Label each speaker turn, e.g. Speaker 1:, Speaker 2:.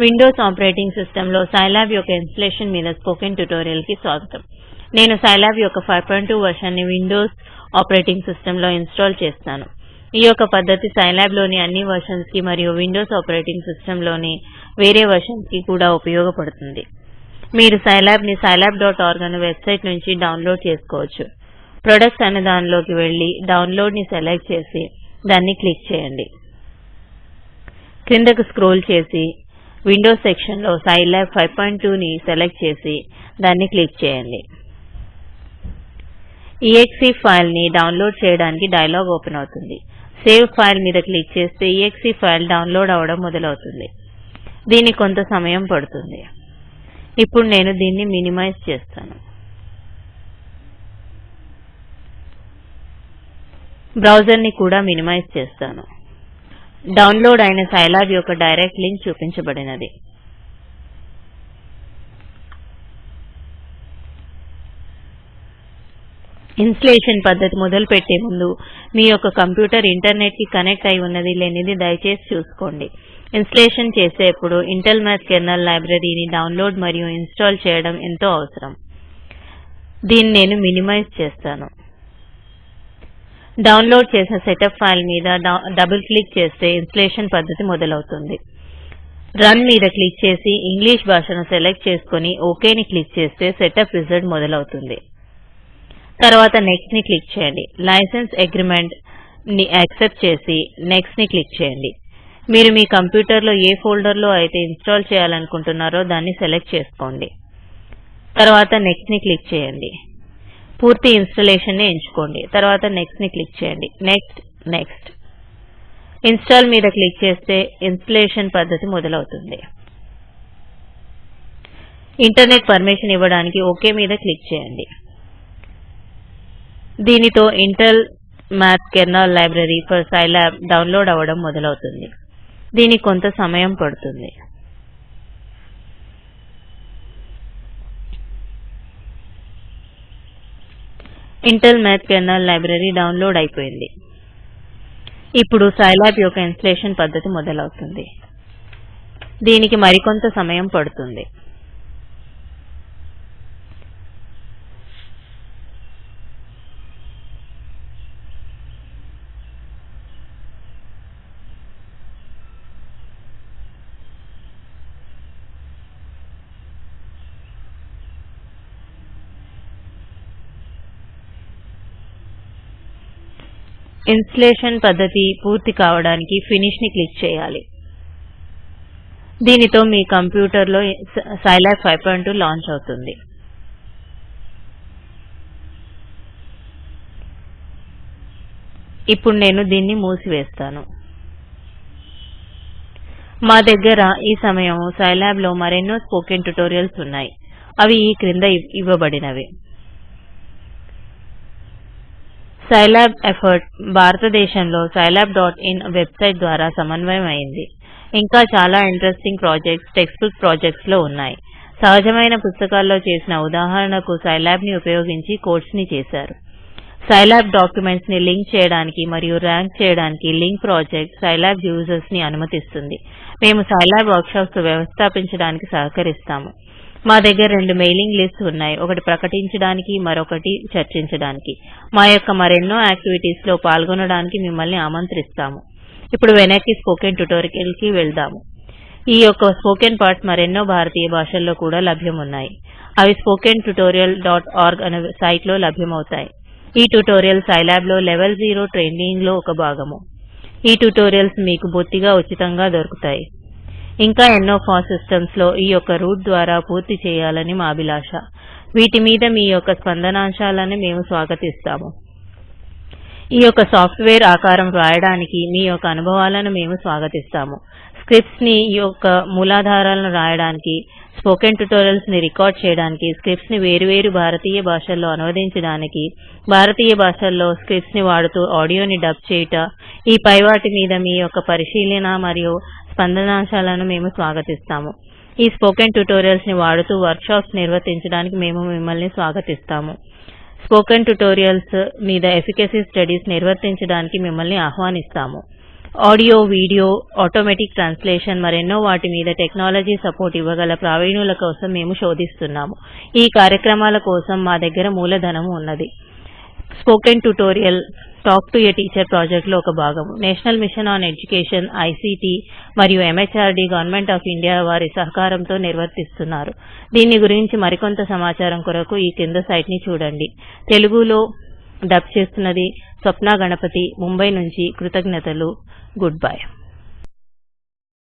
Speaker 1: Windows operating సిస్టంలో Scilab యొక్క installation మీద స్పోకెన్ ట్యుటోరియల్కి స్వాగతం. నేను సైలాబ్ యొక్క 5.2 టూ ని విండోస్ ఆపరేటింగ్ సిస్టంలో ఇన్స్టాల్ చేస్తాను ఈ యొక్క పద్ధతి సైలాబ్లోని అన్ని వర్షన్స్కి మరియు విండోస్ ఆపరేటింగ్ సిస్టమ్లోని వేరే వర్షన్స్కి కూడా ఉపయోగపడుతుంది. మీరు సైలాబ్ని సైలాబ్ డాట్ ఆర్గ్ అనే వెబ్సైట్ నుంచి డౌన్లోడ్ చేసుకోవచ్చు. ప్రొడక్ట్స్ అనే దానిలోకి వెళ్ళి డౌన్లోడ్ని సెలెక్ట్ చేసి దాన్ని క్లిక్ చేయండి. క్రిందకు స్క్రోల్ చేసి విండోస్ సెక్షన్లో సైలాబ్ 5.2 ని సెలెక్ట్ చేసి దాన్ని క్లిక్ చేయండి. ఎక్సీ ఫైల్ని డౌన్లోడ్ చేయడానికి డైలాగ్ ఓపెన్ అవుతుంది. సేవ్ ఫైల్ మీద క్లిక్ చేస్తే ఈఎక్సీ ఫైల్ డౌన్లోడ్ అవడం మొదలవుతుంది. దీనికి కొంత సమయం పడుతుంది. ఇప్పుడు నేను దీన్ని మినిమైజ్ చేస్తాను. బ్రౌజర్ని కూడా మినిమైజ్ చేస్తాను. డౌన్లోడ్ అయిన సైలాబ్ యొక్క డైరెక్ట్ లింక్ చూపించబడినది. ఇన్స్టలేషన్ పద్ధతి మొదలు పెట్టే ముందు మీ యొక్క కంప్యూటర్ ఇంటర్నెట్కి కనెక్ట్ అయి ఉన్నది లేనిది దయచేసి చూసుకోండి. ఇన్స్టలేషన్ చేసేప్పుడు ఇంటెల్ మ్యాథ్ కెర్నల్ లైబ్రరీని డౌన్లోడ్ మరియు ఇన్స్టాల్ చేయడం ఎంతో అవసరం. దీన్ని నేను మినిమైజ్ చేస్తాను. డౌన్లోడ్ చేసిన సెటప్ ఫైల్ మీద డబుల్ క్లిక్ చేస్తే ఇన్స్టలేషన్ పద్ధతి మొదలవుతుంది. రన్ మీద క్లిక్ చేసి ఇంగ్లీష్ భాషను సెలెక్ట్ చేసుకొని ఓకేని క్లిక్ చేస్తే సెటప్ విజార్డ్ మొదలవుతుంది. తర్వాత నెక్స్ట్ని క్లిక్ చేయండి. లైసెన్స్ అగ్రిమెంట్ని యాక్సెప్ట్ చేసి నెక్స్ట్ని క్లిక్ చేయండి. మీరు మీ కంప్యూటర్లో ఏ ఫోల్డర్లో అయితే ఇన్స్టాల్ చేయాలనుకుంటున్నారో దాన్ని సెలెక్ట్ చేసుకోండి. తర్వాత నెక్స్ట్ని క్లిక్ చేయండి. పూర్తి ఇన్స్టలేషన్ని ఎంచుకోండి. తర్వాత నెక్స్ట్ని క్లిక్ చేయండి. నెక్స్ట్ నెక్స్ట్ ఇన్స్టాల్ మీద క్లిక్ చేస్తే ఇన్స్టలేషన్ పద్ధతి మొదలవుతుంది. ఇంటర్నెట్ పర్మిషన్ ఇవ్వడానికి ఓకే మీద క్లిక్ చేయండి. దీనితో Intel math kernel library for Scilab download అవ్వడం మొదలవుతుంది. దీనికి కొంత సమయం పడుతుంది. Intel math kernel library download అయిపోయింది. ఇప్పుడు సైలాబ్ యొక్క ఇన్స్టలేషన్ పద్ధతి మొదలవుతుంది. దీనికి మరికొంత సమయం పడుతుంది. ఇన్స్టలేషన్ పద్ధతి పూర్తి కావడానికి ఫినిష్ని క్లిక్ చేయాలి. దీనితో మీ కంప్యూటర్లో Scilab five point two launch అవుతుంది. ఇప్పుడు నేను దీన్ని మూసివేస్తాను. మా దగ్గర ఈ సమయం సైలాబ్లో మరెన్నో స్పోకెన్ ట్యుటోరియల్స్ ఉన్నాయి. అవి ఈ క్రింద ఇవ్వబడినవి. సైలాబ్ ఎఫర్ట్ భారతదేశంలో సైలాబ్ డాట్ ఇన్ వెబ్సైట్ ద్వారా సమన్వయం అయింది ఇంకా చాలా ఇంట్రెస్టింగ్ ప్రాజెక్ట్స్ టెక్స్ట్ బుక్ ప్రాజెక్ట్స్లో ఉన్నాయి. సహజమైన పుస్తకాల్లో చేసిన ఉదాహరణకు సైలాబ్ని ఉపయోగించి కోడ్స్ని చేశారు. సైలాబ్ డాక్యుమెంట్స్ని లింక్ చేయడానికి మరియు ర్యాంక్ చేయడానికి లింక్ ప్రాజెక్ట్ సైలాబ్ యూజర్స్ని అనుమతిస్తుంది. మేము సైలాబ్ వర్క్షాప్స్ వ్యవస్థాపించడానికి సహకరిస్తాము. మా దగ్గర రెండు మెయిలింగ్ లిస్ట్ ఉన్నాయి. ఒకటి ప్రకటించడానికి మరొకటి చర్చించడానికి. మా యొక్క మరెన్నో యాక్టివిటీస్లో పాల్గొనడానికి మిమ్మల్ని ఆమంత్రిస్తాము. ఇప్పుడు వెనక్కి స్పోకెన్ ట్యుటోరియల్కి వెళ్దాము. ఈ యొక్క స్పోకెన్ పార్ట్స్ మరెన్నో భారతీయ భాషల్లో కూడా లభ్యమున్నాయి. అవి స్పోకెన్ ట్యూటోరియల్ డాట్ ఆర్గ్ అనే సైట్లో లభ్యమవుతాయి. ఈ ట్యుటోరియల్ సైలాబ్లో లెవెల్ 0 ట్రైనింగ్లో ఒక భాగము. ఈ ట్యుటోరియల్స్ మీకు బొత్తిగా ఉచితంగా దొరుకుతాయి. ఇంకా ఎన్నో ఫాస్ సిస్టమ్స్లో ఈ యొక్క రూట్ ద్వారా పూర్తి చేయాలని మా అభిలాష. వీటి మీద మీ యొక్క స్పందనాంశాలను మేము స్వాగతిస్తాము. ఈ యొక్క సాఫ్ట్వేర్ ఆకారం వ్రాయడానికి మీ యొక్క అనుభవాలను మేము స్వాగతిస్తాము. స్క్రిప్ట్స్ని యొక్క మూలాధారాలను రాయడానికి స్పోకెన్ ట్యుటోరియల్స్ని రికార్డ్ చేయడానికి స్క్రిప్ట్స్ని వేరువేరు భారతీయ భాషల్లో అనువదించడానికి భారతీయ భాషల్లో స్క్రిప్ట్స్ని వాడుతూ ఆడియోని డబ్ చేయుట ఈ పైవాటి మీద మీ యొక్క పరిశీలన మరియు స్పందనాంశాలను మేము స్వాగతిస్తాము. ఈ స్పోకెన్ ట్యుటోరియల్స్ని వాడుతూ వర్క్షాప్స్ నిర్వర్తించడానికి మేము మిమ్మల్ని స్వాగతిస్తాము. స్పోకెన్ ట్యుటోరియల్స్ మీద ఎఫికసీ స్టడీస్ నిర్వర్తించడానికి మిమ్మల్ని ఆహ్వానిస్తాము. ఆడియో వీడియో ఆటోమేటిక్ ట్రాన్స్లేషన్ మరెన్నో వాటి మీద టెక్నాలజీ సపోర్ట్ ఇవ్వగల ప్రావీణుల కోసం మేము శోధిస్తున్నాము. ఈ కార్యక్రమాల కోసం మా దగ్గర మూలధనము ఉన్నది. Spoken tutorial talk to a teacher ప్రాజెక్ట్లో ఒక భాగం National Mission on Education ICT మరియు ఎంహెచ్ఆర్డీ గవర్నమెంట్ ఆఫ్ ఇండియా వారి సహకారంతో నిర్వర్తిస్తున్నారు. దీని గురించి మరికొంత సమాచారం కొరకు ఈ కింద సైట్ని చూడండి. తెలుగులో డబ్ చేస్తున్నది స్వప్న గణపతి ముంబై నుంచి కృతజ్ఞతలు. Good bye.